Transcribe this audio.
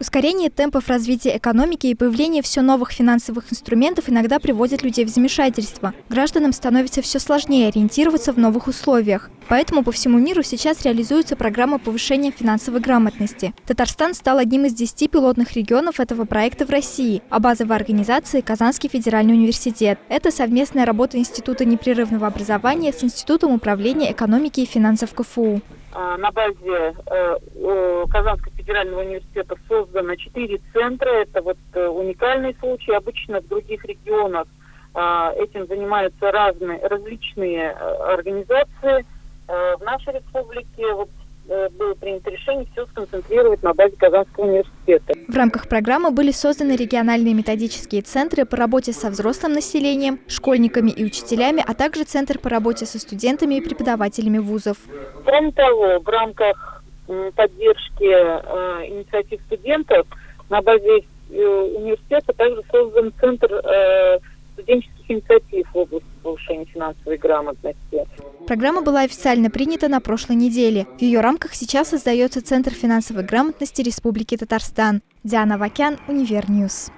Ускорение темпов развития экономики и появление все новых финансовых инструментов иногда приводят людей в замешательство. Гражданам становится все сложнее ориентироваться в новых условиях. Поэтому по всему миру сейчас реализуется программа повышения финансовой грамотности. Татарстан стал одним из 10 пилотных регионов этого проекта в России, а базовая организация – Казанский федеральный университет. Это совместная работа Института непрерывного образования с Институтом управления экономики и финансов КФУ. А, на базе э, Казанского федерального университета создано четыре центра. Это вот э, уникальный случай. Обычно в других регионах а, этим занимаются разные, различные э, организации. В нашей республике вот было принято решение все сконцентрировать на базе Казанского университета. В рамках программы были созданы региональные методические центры по работе со взрослым населением, школьниками и учителями, а также центр по работе со студентами и преподавателями вузов. Кроме того, в рамках поддержки э, инициатив студентов на базе э, университета также создан центр э, студенческих инициатив в области повышения финансовой грамотности. Программа была официально принята на прошлой неделе. В ее рамках сейчас создается Центр финансовой грамотности Республики Татарстан. Диана Вакян, Univer News.